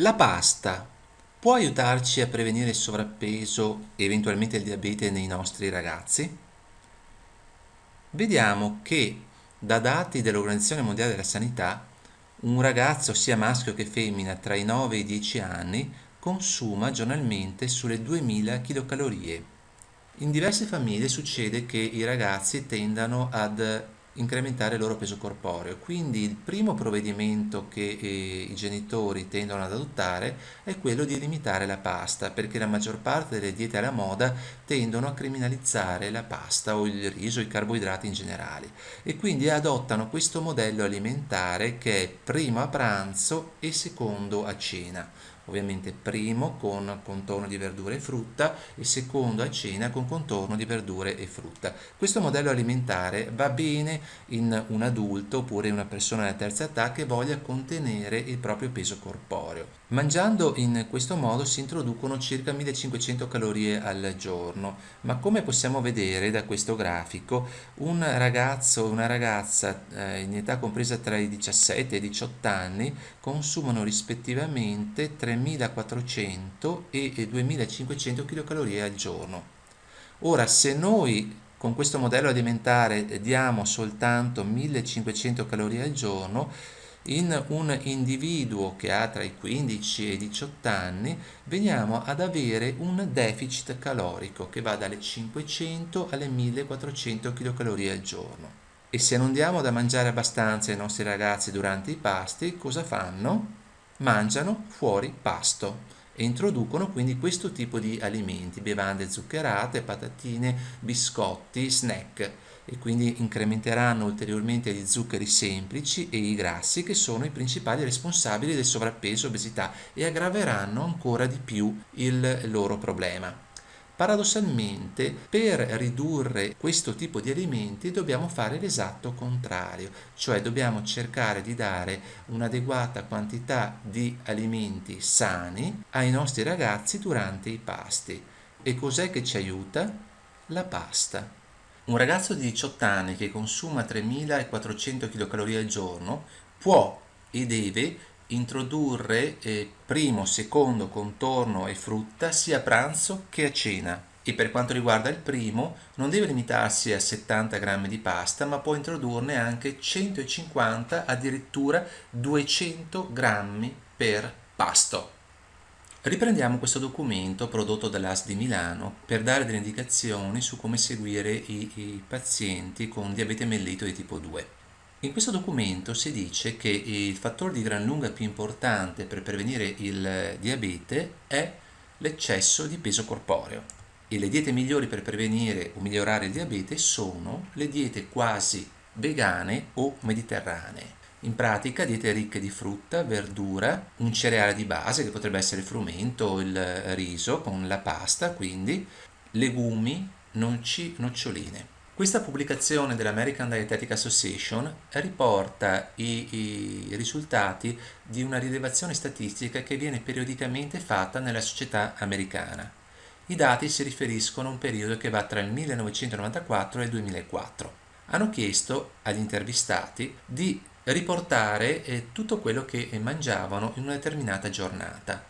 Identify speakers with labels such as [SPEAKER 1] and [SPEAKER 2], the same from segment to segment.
[SPEAKER 1] La pasta può aiutarci a prevenire il sovrappeso e eventualmente il diabete nei nostri ragazzi? Vediamo che da dati dell'Organizzazione Mondiale della Sanità un ragazzo sia maschio che femmina tra i 9 e i 10 anni consuma giornalmente sulle 2000 kcal. In diverse famiglie succede che i ragazzi tendano ad incrementare il loro peso corporeo. Quindi il primo provvedimento che eh, i genitori tendono ad adottare è quello di limitare la pasta, perché la maggior parte delle diete alla moda tendono a criminalizzare la pasta o il riso, i carboidrati in generale e quindi adottano questo modello alimentare che è primo a pranzo e secondo a cena ovviamente primo con contorno di verdure e frutta e secondo a cena con contorno di verdure e frutta. Questo modello alimentare va bene in un adulto oppure in una persona della terza età che voglia contenere il proprio peso corporeo. Mangiando in questo modo si introducono circa 1500 calorie al giorno, ma come possiamo vedere da questo grafico, un ragazzo o una ragazza eh, in età compresa tra i 17 e i 18 anni consumano rispettivamente 3400 e 2500 kcal al giorno. Ora, se noi con questo modello alimentare diamo soltanto 1500 calorie al giorno, in un individuo che ha tra i 15 e i 18 anni veniamo ad avere un deficit calorico che va dalle 500 alle 1400 kcal al giorno. E se non diamo da mangiare abbastanza ai nostri ragazzi durante i pasti, cosa fanno? Mangiano fuori pasto e introducono quindi questo tipo di alimenti, bevande zuccherate, patatine, biscotti, snack e quindi incrementeranno ulteriormente gli zuccheri semplici e i grassi che sono i principali responsabili del sovrappeso e obesità e aggraveranno ancora di più il loro problema. Paradossalmente, per ridurre questo tipo di alimenti dobbiamo fare l'esatto contrario, cioè dobbiamo cercare di dare un'adeguata quantità di alimenti sani ai nostri ragazzi durante i pasti. E cos'è che ci aiuta? La pasta. Un ragazzo di 18 anni che consuma 3400 kcal al giorno può e deve introdurre eh, primo, secondo contorno e frutta sia a pranzo che a cena e per quanto riguarda il primo non deve limitarsi a 70 g di pasta ma può introdurne anche 150 addirittura 200 g per pasto. Riprendiamo questo documento prodotto dall'AS di Milano per dare delle indicazioni su come seguire i, i, pazienti con diabete mellito di tipo 2. In questo documento si dice che il fattore di gran lunga più importante per prevenire il diabete è l'eccesso di peso corporeo e le diete migliori per prevenire o migliorare il diabete sono le diete quasi vegane o mediterranee. In pratica diete ricche di frutta, verdura, un cereale di base che potrebbe essere il frumento o il riso con la pasta, quindi legumi, noci, noccioline. Questa pubblicazione dell'American Dietetic Association riporta i, i, risultati di una rilevazione statistica che viene periodicamente fatta nella società americana. I dati si riferiscono a un periodo che va tra il 1994 e il 2004. Hanno chiesto agli intervistati di riportare eh, tutto quello che mangiavano in una determinata giornata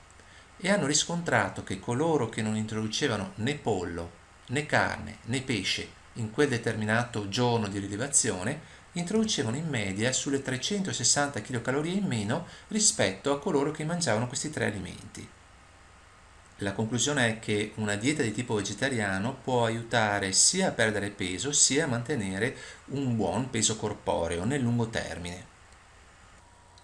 [SPEAKER 1] e hanno riscontrato che coloro che non introducevano né pollo, né carne, né pesce in quel determinato giorno di rilevazione introducevano in media sulle 360 kcal in meno rispetto a coloro che mangiavano questi tre alimenti. La conclusione è che una dieta di tipo vegetariano può aiutare sia a perdere peso sia a mantenere un buon peso corporeo nel lungo termine.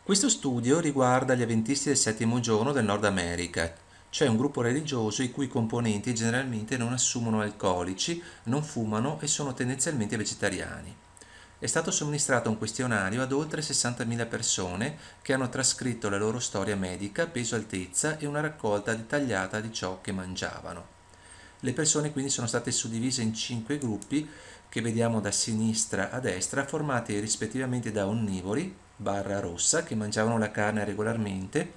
[SPEAKER 1] Questo studio riguarda gli avventisti del settimo giorno del Nord America, cioè un gruppo religioso i cui componenti generalmente non assumono alcolici, non fumano e sono tendenzialmente vegetariani. È stato somministrato un questionario ad oltre 60.000 persone che hanno trascritto la loro storia medica, peso, altezza e una raccolta dettagliata di ciò che mangiavano. Le persone quindi sono state suddivise in cinque gruppi che vediamo da sinistra a destra, formati rispettivamente da onnivori, barra rossa, che mangiavano la carne regolarmente,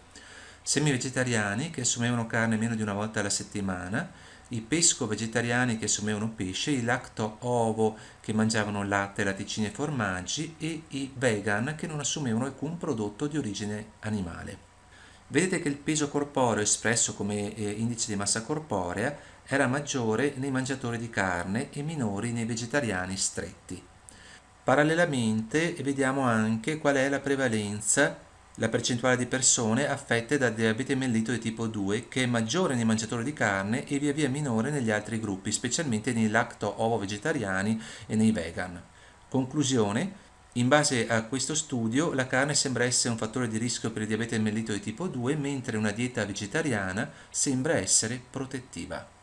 [SPEAKER 1] semi-vegetariani che assumevano carne meno di una volta alla settimana, i pesco-vegetariani che assumevano pesce, i lacto-ovo che mangiavano latte, latticini e formaggi e i vegan che non assumevano alcun prodotto di origine animale. Vedete che il peso corporeo espresso come eh, indice di massa corporea era maggiore nei mangiatori di carne e minori nei vegetariani stretti. Parallelamente vediamo anche qual è la prevalenza, la percentuale di persone affette da diabete mellito di tipo 2 che è maggiore nei mangiatori di carne e via via minore negli altri gruppi, specialmente nei lacto-ovo-vegetariani e nei vegan. Conclusione, in base a questo studio, la carne sembra essere un fattore di rischio per il diabete mellito di tipo 2, mentre una dieta vegetariana sembra essere protettiva.